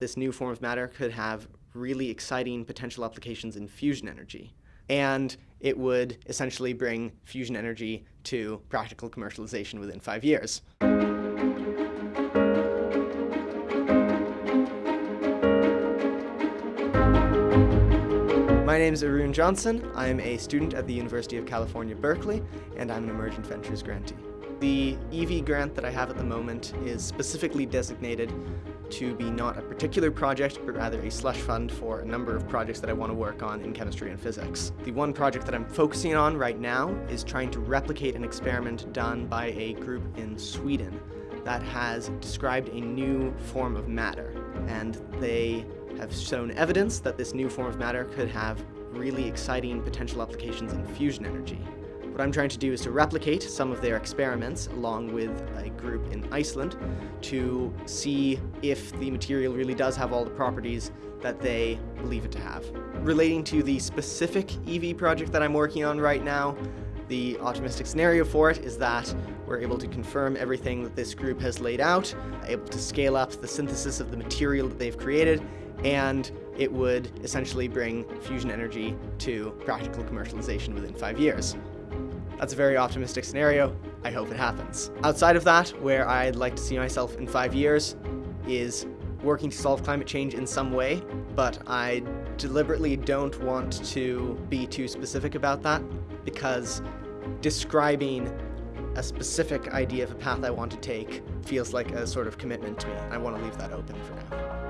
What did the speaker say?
This new form of matter could have really exciting potential applications in fusion energy. And it would essentially bring fusion energy to practical commercialization within five years. My name is Arun Johnson. I'm a student at the University of California, Berkeley, and I'm an Emergent Ventures grantee. The EV grant that I have at the moment is specifically designated to be not a particular project, but rather a slush fund for a number of projects that I want to work on in chemistry and physics. The one project that I'm focusing on right now is trying to replicate an experiment done by a group in Sweden that has described a new form of matter. And they have shown evidence that this new form of matter could have really exciting potential applications in fusion energy. What I'm trying to do is to replicate some of their experiments along with a group in Iceland to see if the material really does have all the properties that they believe it to have. Relating to the specific EV project that I'm working on right now, the optimistic scenario for it is that we're able to confirm everything that this group has laid out, able to scale up the synthesis of the material that they've created, and it would essentially bring fusion energy to practical commercialization within five years. That's a very optimistic scenario. I hope it happens. Outside of that, where I'd like to see myself in five years is working to solve climate change in some way, but I deliberately don't want to be too specific about that because describing a specific idea of a path I want to take feels like a sort of commitment to me. I want to leave that open for now.